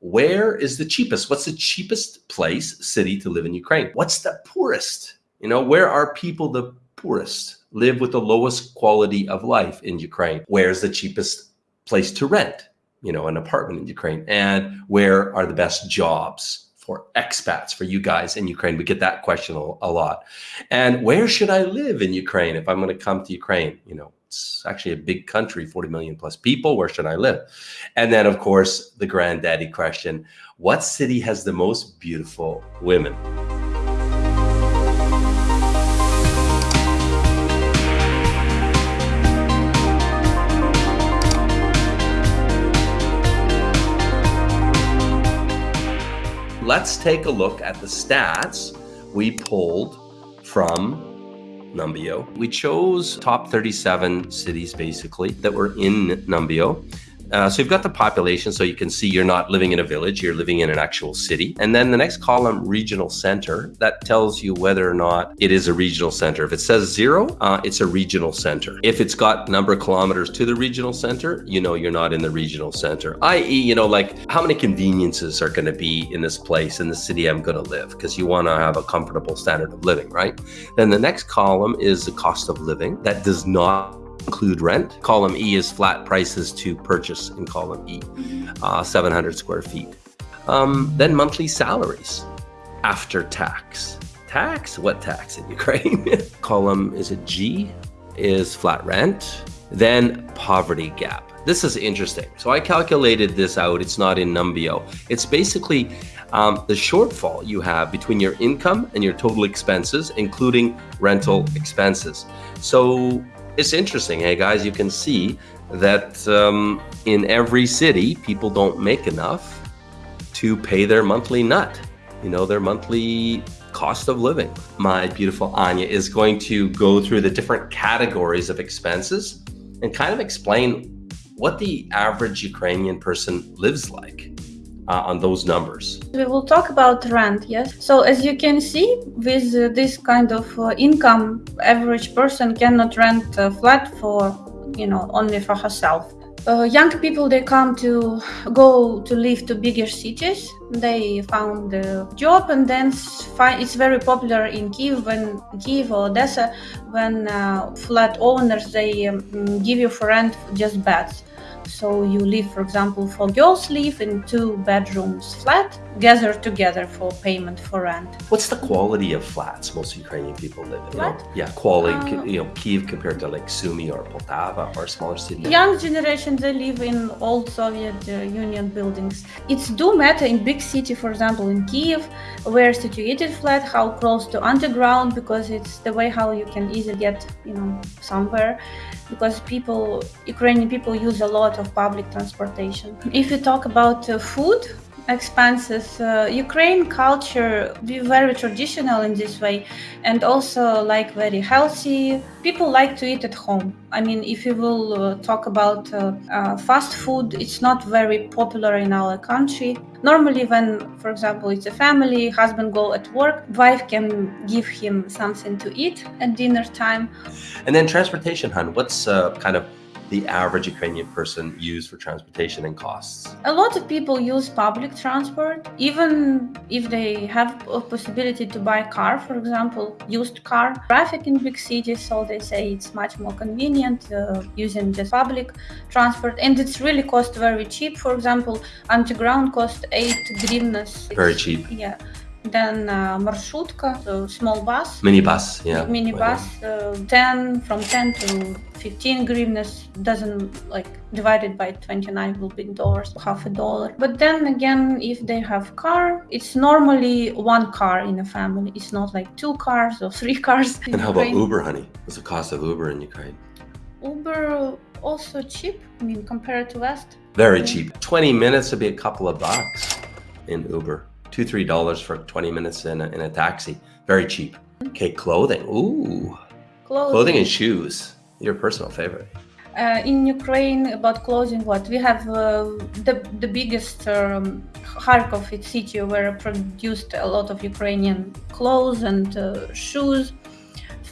where is the cheapest? What's the cheapest place, city to live in Ukraine? What's the poorest? You know, where are people the poorest? Live with the lowest quality of life in Ukraine? Where's the cheapest place to rent? You know, an apartment in Ukraine? And where are the best jobs? For expats, for you guys in Ukraine? We get that question a, lot. And where should I live in Ukraine if I'm going to come to Ukraine? You know, it's actually a big country, 40 million plus people. Where should I live? And then, of course, the granddaddy question what city has the most beautiful women? Take a look at the stats we pulled from Numbeo. We chose top 37 cities basically that were in Numbeo uh, so you've got the population, so you can see you're not living in a village, you're living in an actual city. And then the next column, regional center, that tells you whether or not it is a regional center. If it says zero, uh, it's a regional center. If it's got number of kilometers to the regional center, you know you're not in the regional center, i.e., you know, like how many conveniences are going to be in this place, in the city I'm going to live, because you want to have a comfortable standard of living, right? Then the next column is the cost of living. That does not include rent. Column E is flat prices to purchase in column E, uh, 700 square feet. Um, then monthly salaries after tax. Tax? What tax in Ukraine? column is a G is flat rent. Then poverty gap. This is interesting. So I calculated this out. It's not in Numbeo. It's basically um, the shortfall you have between your income and your total expenses, including rental expenses. So it's interesting, hey guys, you can see that um, in every city, people don't make enough to pay their monthly nut, you know, their monthly cost of living. My beautiful Anya is going to go through the different categories of expenses and kind of explain what the average Ukrainian person lives like uh, on those numbers. We will talk about rent, yes. So as you can see, with uh, this kind of uh, income, average person cannot rent a flat for, you know, only for herself. Uh, young people they come to go to live to bigger cities they found a job and then it's very popular in kiev when kiev or odessa when uh, flat owners they um, give you for rent just beds so you live, for example, for girls live in two bedrooms flat, gather together for payment for rent. What's the quality of flats most Ukrainian people live in? Flat? yeah, quality, uh, you know, Kiev compared to like Sumy or Poltava or smaller cities. Young generation, they live in old Soviet uh, Union buildings. It's do matter in big city, for example, in Kiev, where situated flat, how close to underground, because it's the way how you can easily get, you know, somewhere because people, Ukrainian people use a lot of public transportation. If you talk about uh, food, expenses. Uh, Ukraine culture be very traditional in this way, and also like very healthy. People like to eat at home. I mean, if you will uh, talk about uh, uh fast food, it's not very popular in our country. Normally, when, for example, it's a family, husband go at work, wife can give him something to eat at dinner time. And then transportation, hun. What's uh, kind of the average Ukrainian person use for transportation and costs? A lot of people use public transport, even if they have a possibility to buy a car, for example, used car. Traffic in big cities, so they say it's much more convenient uh, using just public transport, and it's really cost very cheap. For example, underground cost eight grivnas. Very cheap. Yeah. Then uh, marshutka, so small bus. Minibus, yeah. Minibus, uh, 10, from 10 to 15 grivnas, doesn't like divided by 29 will be dollars, half a dollar. But then again, if they have car, it's normally one car in a family. It's not like two cars or three cars. And how about Uber, honey? What's the cost of Uber in Ukraine? Uber also cheap, I mean, compared to West. Very cheap. 20 minutes would be a couple of bucks in Uber two three dollars for 20 minutes in a, in a taxi. Very cheap. Okay clothing. Ooh. Clothing, clothing and shoes. Your personal favorite. Uh, in Ukraine, about clothing, what? We have uh, the the biggest um, Kharkov city where produced a lot of Ukrainian clothes and uh, shoes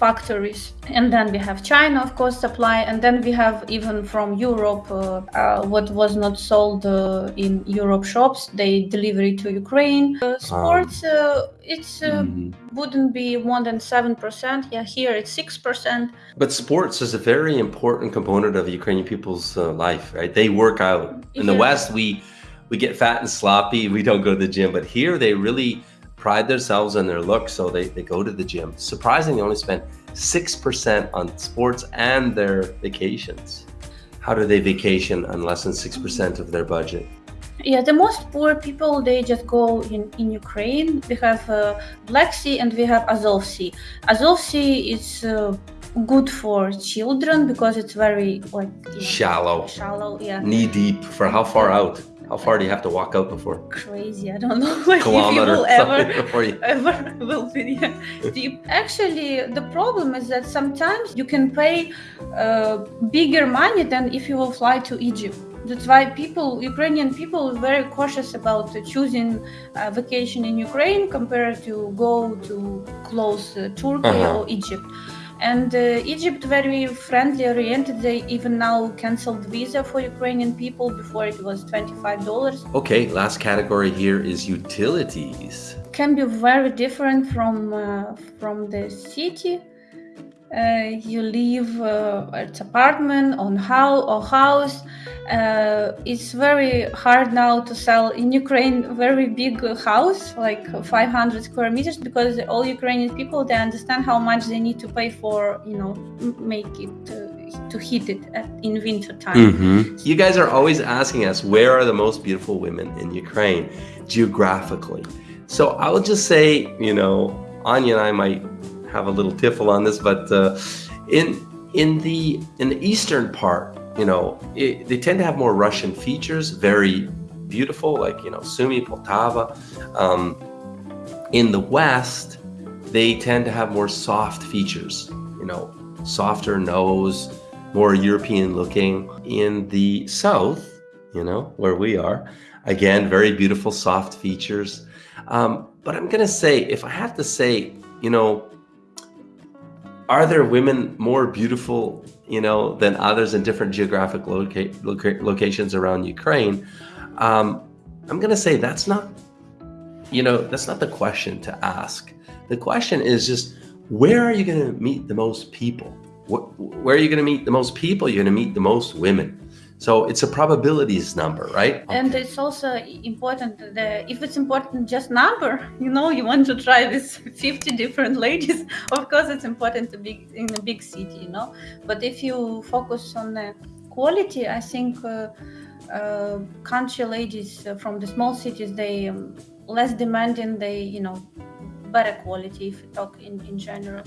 factories. And then we have China, of course, supply, and then we have even from Europe uh, uh, what was not sold uh, in Europe shops. They deliver it to Ukraine. Uh, sports, uh, it's uh, Mhm. wouldn't be more than seven percent. Yeah, here it's six percent. But sports is a very important component of Ukrainian people's uh, life, right? They work out. In the West, we we get fat and sloppy. We don't go to the gym, but here they really pride themselves on their look, so they, they go to the gym. Surprisingly, they only spend six percent on sports and their vacations. How do they vacation on less than six percent of their budget? Yeah, the most poor people they just go in in Ukraine. We have uh, Black Sea and we have Azov Sea. Azov Sea is uh, good for children because it's very like you know, Shallow, shallow. Yeah, knee deep. For how far out? How far do you have to walk out before? crazy. I don't know like if you Kilometer will ever before you. ever will be deep. Actually, the problem is that sometimes you can pay uh, bigger money than if you will fly to Egypt. That's why people, Ukrainian people, are very cautious about uh, choosing a vacation in Ukraine compared to go to close uh, Turkey Uh-huh. or Egypt. And uh, Egypt very friendly oriented. They even now canceled visa for Ukrainian people. Before it was twenty five dollars. Okay, last category here is utilities. can be very different from uh, from the city. Uh, you live uh, at apartment on how or house. Uh, it's very hard now to sell in Ukraine very big house like 500 square meters because all Ukrainian people they understand how much they need to pay for you know make it uh, to heat it in winter time. Mm-hmm. You guys are always asking us where are the most beautiful women in Ukraine geographically. So I will just say, you know, Anya and I might have a little tiffle on this, but uh, in in the in the eastern part, you know, it, they tend to have more Russian features, very beautiful, like you know, Sumy, Poltava. Um, in the west, they tend to have more soft features, you know, softer nose, more European looking. In the south, you know, where we are, again, very beautiful, soft features. Um, but I'm going to say, if I have to say, you know, are there women more beautiful, you know, than others in different geographic loca- loca- locations around Ukraine? Um, I'm going to say that's not, you know, that's not the question to ask. The question is just where are you going to meet the most people? Wh- Where are you going to meet the most people? You're going to meet the most women. So it's a probabilities number, right? and it's also important that if it's important just number you know you want to try with 50 different ladies. Of course it's important to be in a big city you know? But if you focus on the quality i think uh, uh, country ladies from the small cities they um, less demanding they you know better quality if you talk in, in general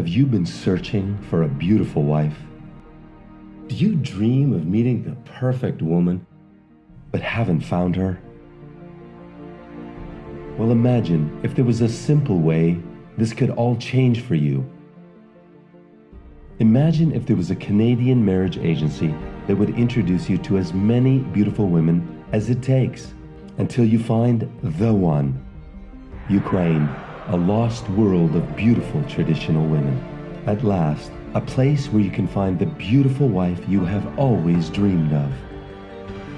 Have you been searching for a beautiful wife? Do you dream of meeting the perfect woman, but haven't found her? Well, imagine if there was a simple way this could all change for you. Imagine if there was a Canadian marriage agency that would introduce you to as many beautiful women as it takes until you find the one. Ukraine, a lost world of beautiful traditional women. At last, a place where you can find the beautiful wife you have always dreamed of.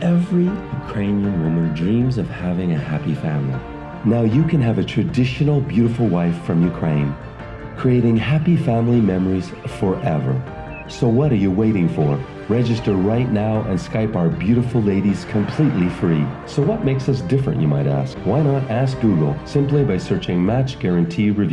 Every Ukrainian woman dreams of having a happy family. Now you can have a traditional beautiful wife from Ukraine, creating happy family memories forever. So what are you waiting for? Register right now and Skype our beautiful ladies completely free. So what makes us different, you might ask? Why not ask Google simply by searching Match Guarantee Review?